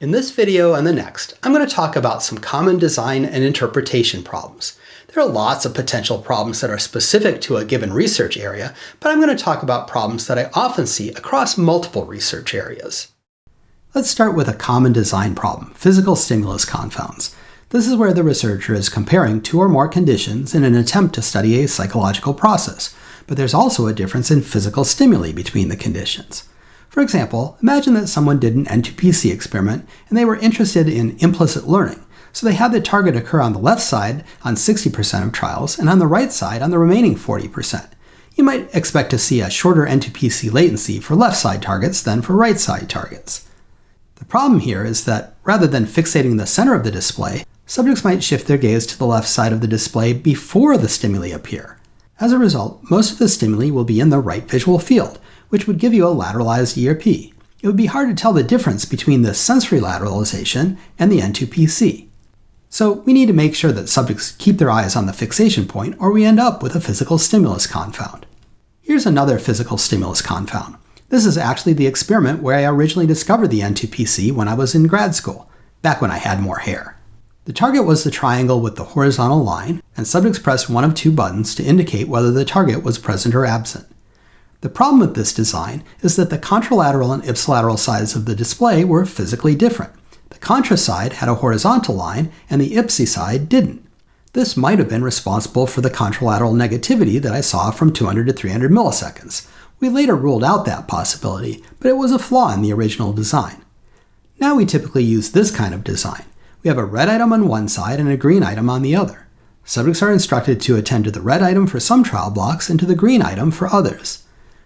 In this video and the next, I'm going to talk about some common design and interpretation problems. There are lots of potential problems that are specific to a given research area, but I'm going to talk about problems that I often see across multiple research areas. Let's start with a common design problem, physical stimulus confounds. This is where the researcher is comparing two or more conditions in an attempt to study a psychological process, but there's also a difference in physical stimuli between the conditions. For example, imagine that someone did an N2PC experiment and they were interested in implicit learning. So they had the target occur on the left side on 60% of trials and on the right side on the remaining 40%. You might expect to see a shorter N2PC latency for left side targets than for right side targets. The problem here is that rather than fixating the center of the display, subjects might shift their gaze to the left side of the display before the stimuli appear. As a result, most of the stimuli will be in the right visual field, which would give you a lateralized ERP. It would be hard to tell the difference between the sensory lateralization and the N2PC. So we need to make sure that subjects keep their eyes on the fixation point or we end up with a physical stimulus confound. Here's another physical stimulus confound. This is actually the experiment where I originally discovered the N2PC when I was in grad school, back when I had more hair. The target was the triangle with the horizontal line, and subjects pressed one of two buttons to indicate whether the target was present or absent. The problem with this design is that the contralateral and ipsilateral sides of the display were physically different. The contra side had a horizontal line and the ipsi side didn't. This might have been responsible for the contralateral negativity that I saw from 200 to 300 milliseconds. We later ruled out that possibility, but it was a flaw in the original design. Now we typically use this kind of design. We have a red item on one side and a green item on the other. Subjects are instructed to attend to the red item for some trial blocks and to the green item for others.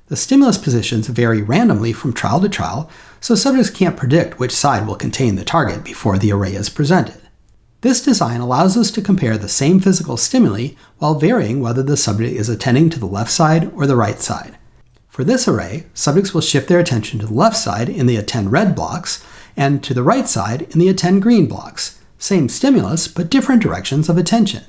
The stimulus positions vary randomly from trial to trial, so subjects can't predict which side will contain the target before the array is presented. This design allows us to compare the same physical stimuli while varying whether the subject is attending to the left side or the right side. For this array, subjects will shift their attention to the left side in the attend red blocks and to the right side in the attend green blocks. Same stimulus, but different directions of attention.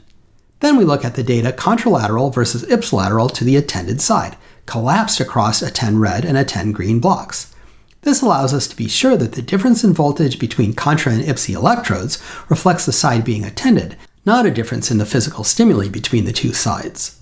Then we look at the data contralateral versus ipsilateral to the attended side, collapsed across attend red and attend green blocks. This allows us to be sure that the difference in voltage between contra and ipsi electrodes reflects the side being attended, not a difference in the physical stimuli between the two sides.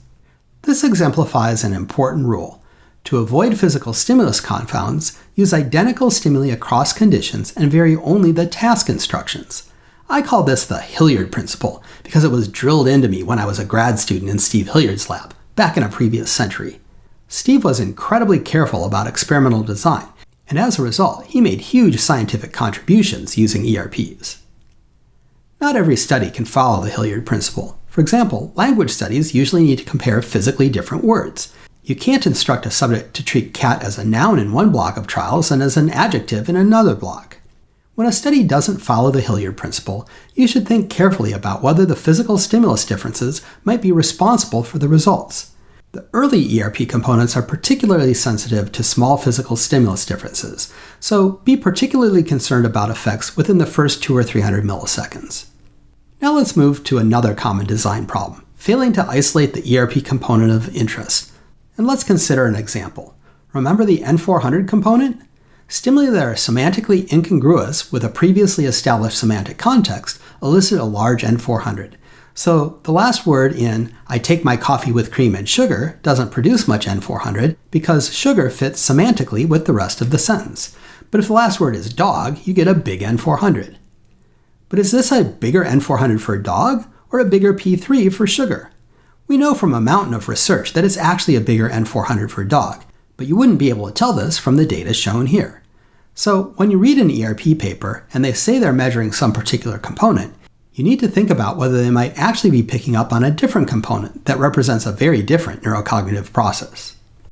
This exemplifies an important rule. To avoid physical stimulus confounds, use identical stimuli across conditions and vary only the task instructions. I call this the Hillyard principle because it was drilled into me when I was a grad student in Steve Hillyard's lab, back in a previous century. Steve was incredibly careful about experimental design, and as a result, he made huge scientific contributions using ERPs. Not every study can follow the Hillyard principle. For example, language studies usually need to compare physically different words. You can't instruct a subject to treat cat as a noun in one block of trials and as an adjective in another block. When a study doesn't follow the Hillyard principle, you should think carefully about whether the physical stimulus differences might be responsible for the results. The early ERP components are particularly sensitive to small physical stimulus differences, so be particularly concerned about effects within the first 2 or 300 milliseconds. Now let's move to another common design problem, failing to isolate the ERP component of interest. And let's consider an example. Remember the N400 component? Stimuli that are semantically incongruous with a previously established semantic context elicit a large N400. So the last word in I take my coffee with cream and sugar doesn't produce much N400 because sugar fits semantically with the rest of the sentence. But if the last word is dog, you get a big N400. But is this a bigger N400 for a dog or a bigger P3 for sugar? We know from a mountain of research that it's actually a bigger N400 for a dog, but you wouldn't be able to tell this from the data shown here. So when you read an ERP paper and they say they're measuring some particular component, you need to think about whether they might actually be picking up on a different component that represents a very different neurocognitive process.